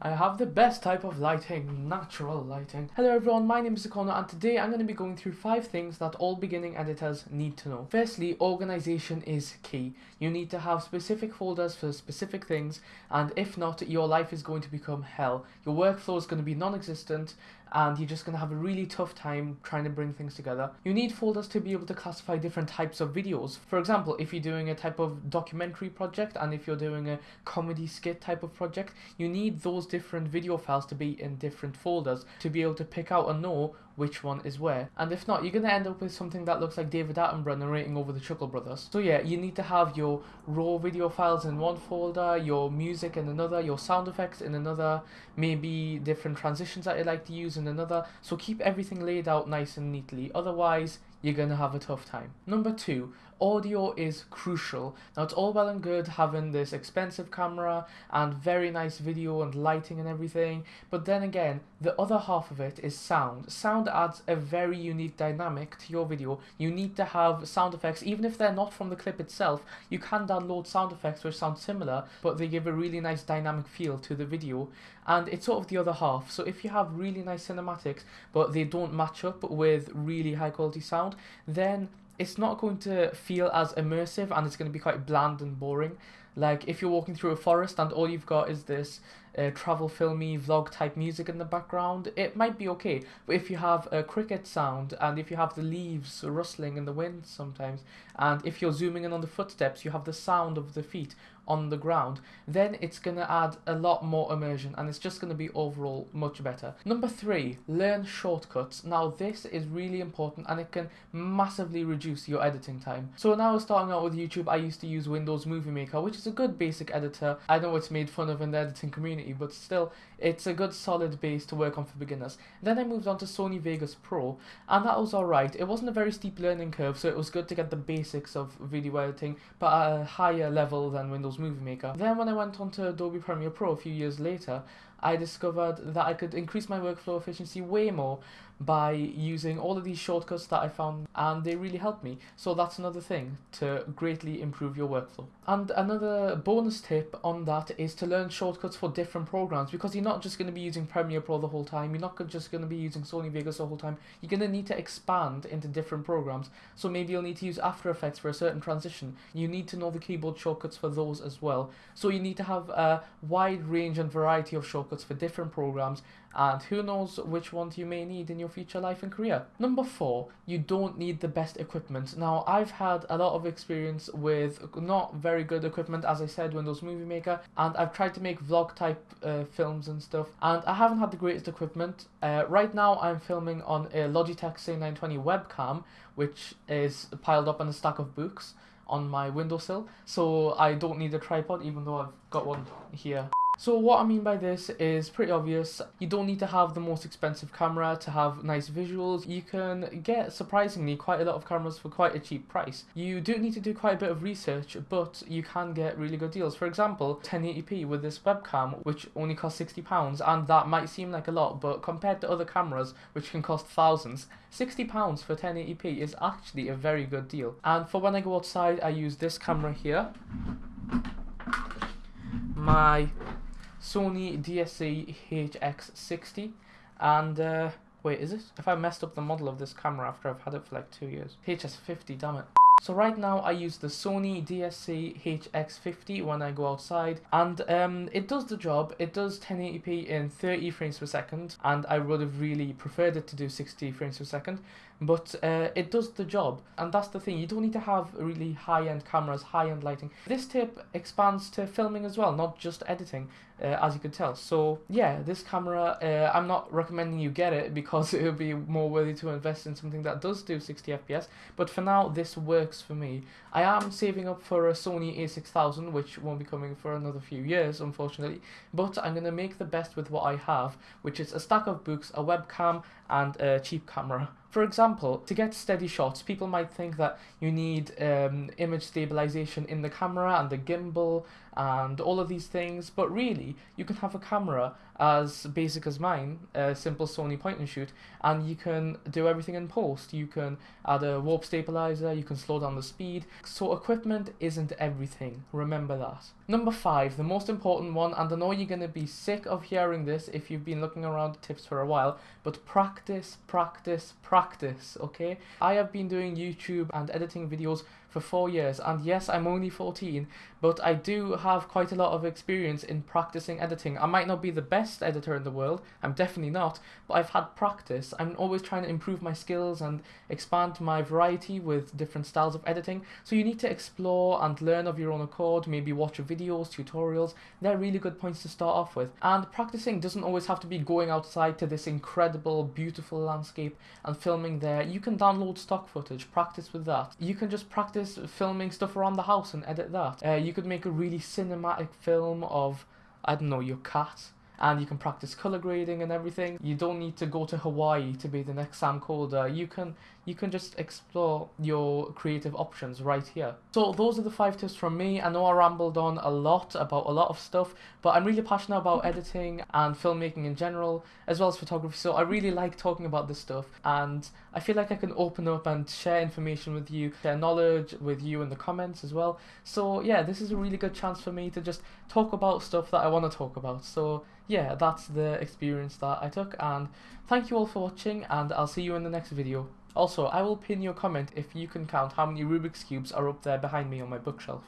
I have the best type of lighting, natural lighting. Hello everyone, my name is Akono and today I'm going to be going through 5 things that all beginning editors need to know. Firstly, organization is key. You need to have specific folders for specific things and if not, your life is going to become hell. Your workflow is going to be non-existent and you're just going to have a really tough time trying to bring things together. You need folders to be able to classify different types of videos. For example, if you're doing a type of documentary project and if you're doing a comedy skit type of project, you need those different video files to be in different folders to be able to pick out and know which one is where. And if not, you're going to end up with something that looks like David Attenborough narrating over the Chuckle Brothers. So yeah, you need to have your raw video files in one folder, your music in another, your sound effects in another, maybe different transitions that you like to use in another. So keep everything laid out nice and neatly. Otherwise, you're going to have a tough time. Number two, audio is crucial. Now it's all well and good having this expensive camera and very nice video and lighting and everything, but then again, the other half of it is sound. Sound adds a very unique dynamic to your video. You need to have sound effects, even if they're not from the clip itself, you can download sound effects which sound similar, but they give a really nice dynamic feel to the video. And it's sort of the other half. So if you have really nice cinematics, but they don't match up with really high quality sound, then it's not going to feel as immersive and it's going to be quite bland and boring. Like if you're walking through a forest and all you've got is this uh, travel filmy vlog type music in the background, it might be okay. But if you have a cricket sound and if you have the leaves rustling in the wind sometimes, and if you're zooming in on the footsteps, you have the sound of the feet on the ground, then it's going to add a lot more immersion and it's just going to be overall much better. Number three, learn shortcuts. Now this is really important and it can massively reduce your editing time. So now I was starting out with YouTube, I used to use Windows Movie Maker, which is a good basic editor. I know it's made fun of in the editing community, but still, it's a good solid base to work on for beginners. Then I moved on to Sony Vegas Pro, and that was alright. It wasn't a very steep learning curve, so it was good to get the basics of video editing, but at a higher level than Windows Movie Maker. Then when I went on to Adobe Premiere Pro a few years later, I discovered that I could increase my workflow efficiency way more by using all of these shortcuts that I found and they really helped me. So that's another thing to greatly improve your workflow. And another bonus tip on that is to learn shortcuts for different programs because you're not just going to be using Premiere Pro the whole time, you're not just going to be using Sony Vegas the whole time, you're going to need to expand into different programs. So maybe you'll need to use After Effects for a certain transition. You need to know the keyboard shortcuts for those as well. So you need to have a wide range and variety of shortcuts for different programs and who knows which ones you may need in your future life and career. Number four, you don't need the best equipment. Now, I've had a lot of experience with not very good equipment, as I said, Windows Movie Maker, and I've tried to make vlog type uh, films and stuff, and I haven't had the greatest equipment. Uh, right now, I'm filming on a Logitech C920 webcam, which is piled up on a stack of books on my windowsill, so I don't need a tripod, even though I've got one here. So what I mean by this is pretty obvious. You don't need to have the most expensive camera to have nice visuals. You can get surprisingly quite a lot of cameras for quite a cheap price. You do need to do quite a bit of research, but you can get really good deals. For example, 1080p with this webcam, which only costs £60, and that might seem like a lot, but compared to other cameras, which can cost thousands, £60 for 1080p is actually a very good deal. And for when I go outside, I use this camera here. My Sony DSC HX60 and uh, wait is it? If I messed up the model of this camera after I've had it for like two years. HX50 damn it. So right now I use the Sony DSC HX50 when I go outside and um, it does the job. It does 1080p in 30 frames per second and I would have really preferred it to do 60 frames per second but uh, it does the job. And that's the thing you don't need to have really high-end cameras high-end lighting. This tip expands to filming as well not just editing uh, as you could tell. So yeah this camera uh, i'm not recommending you get it because it would be more worthy to invest in something that does do 60 fps but for now this works for me. I am saving up for a sony a6000 which won't be coming for another few years unfortunately but i'm going to make the best with what i have which is a stack of books a webcam and a cheap camera For example, to get steady shots, people might think that you need um, image stabilization in the camera and the gimbal and all of these things, but really, you can have a camera as basic as mine, a simple Sony point and shoot, and you can do everything in post. You can add a warp stabilizer, you can slow down the speed. So equipment isn't everything, remember that. Number five, the most important one, and I know you're going to be sick of hearing this if you've been looking around tips for a while, but practice, practice, practice, okay? I have been doing YouTube and editing videos for four years, and yes, I'm only 14, but I do have quite a lot of experience in practicing editing. I might not be the best editor in the world, I'm definitely not, but I've had practice. I'm always trying to improve my skills and expand my variety with different styles of editing, so you need to explore and learn of your own accord, maybe watch videos, tutorials, they're really good points to start off with. And practicing doesn't always have to be going outside to this incredible, beautiful landscape and filming there. You can download stock footage, practice with that. You can just practice filming stuff around the house and edit that. Uh, you could make a really cinematic film of, I don't know, your cat and you can practice color grading and everything. You don't need to go to Hawaii to be the next Sam Kolder. You can you can just explore your creative options right here. So those are the five tips from me. I know I rambled on a lot about a lot of stuff, but I'm really passionate about mm-hmm. editing and filmmaking in general, as well as photography. So I really like talking about this stuff and I feel like I can open up and share information with you, share knowledge with you in the comments as well. So yeah, this is a really good chance for me to just talk about stuff that I want to talk about. So yeah, that's the experience that I took and thank you all for watching and I'll see you in the next video. Also, I will pin your comment if you can count how many Rubik's Cubes are up there behind me on my bookshelf.